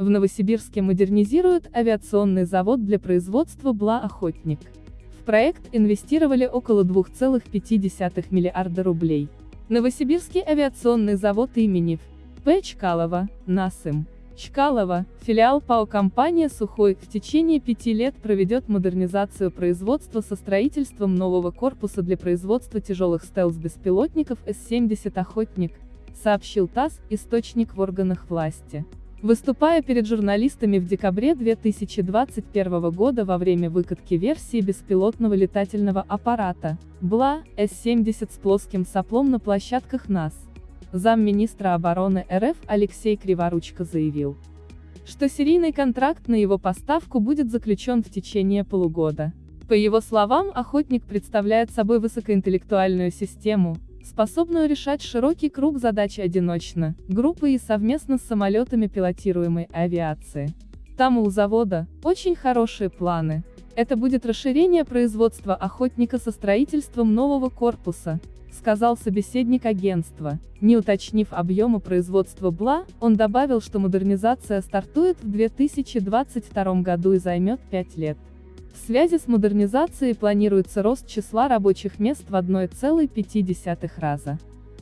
В Новосибирске модернизируют авиационный завод для производства БЛА-«Охотник». В проект инвестировали около 2,5 миллиарда рублей. Новосибирский авиационный завод имени П. Чкалова, НАСИМ. Чкалова, филиал ПАО компания «Сухой», в течение пяти лет проведет модернизацию производства со строительством нового корпуса для производства тяжелых стелс-беспилотников С-70 «Охотник», сообщил ТАСС, источник в органах власти. Выступая перед журналистами в декабре 2021 года во время выкатки версии беспилотного летательного аппарата, БЛА, С-70 с плоским соплом на площадках НАС, замминистра обороны РФ Алексей Криворучко заявил, что серийный контракт на его поставку будет заключен в течение полугода. По его словам, «Охотник» представляет собой высокоинтеллектуальную систему, способную решать широкий круг задач одиночно, группой и совместно с самолетами пилотируемой авиации. Там у завода очень хорошие планы. Это будет расширение производства «Охотника» со строительством нового корпуса, сказал собеседник агентства. Не уточнив объема производства БЛА, он добавил, что модернизация стартует в 2022 году и займет 5 лет. В связи с модернизацией планируется рост числа рабочих мест в 1,5 раза.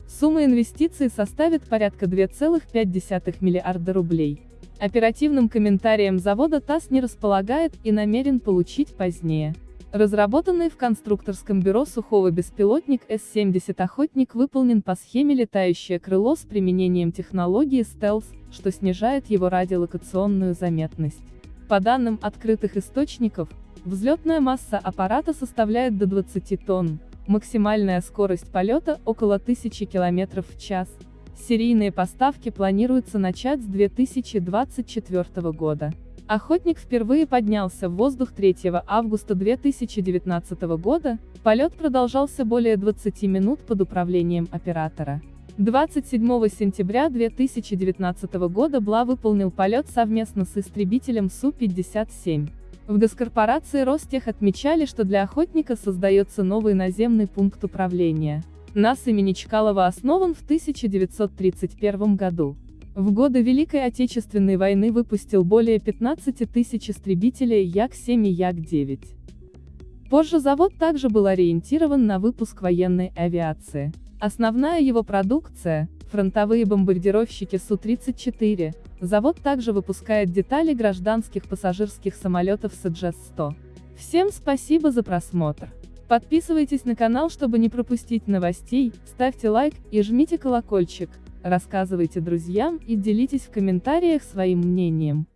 Сумма инвестиций составит порядка 2,5 миллиарда рублей. Оперативным комментарием завода ТАСС не располагает и намерен получить позднее. Разработанный в конструкторском бюро сухого беспилотник С-70 «Охотник» выполнен по схеме летающее крыло с применением технологии стелс, что снижает его радиолокационную заметность. По данным открытых источников, взлетная масса аппарата составляет до 20 тонн, максимальная скорость полета около 1000 км в час. Серийные поставки планируется начать с 2024 года. Охотник впервые поднялся в воздух 3 августа 2019 года, полет продолжался более 20 минут под управлением оператора. 27 сентября 2019 года БЛА выполнил полет совместно с истребителем Су-57. В госкорпорации Ростех отмечали, что для охотника создается новый наземный пункт управления. НАС имени Чкалова основан в 1931 году. В годы Великой Отечественной войны выпустил более 15 тысяч истребителей Як-7 и Як-9. Позже завод также был ориентирован на выпуск военной авиации. Основная его продукция – фронтовые бомбардировщики Су-34, завод также выпускает детали гражданских пассажирских самолетов Саджес-100. Всем спасибо за просмотр. Подписывайтесь на канал, чтобы не пропустить новостей, ставьте лайк и жмите колокольчик. Рассказывайте друзьям и делитесь в комментариях своим мнением.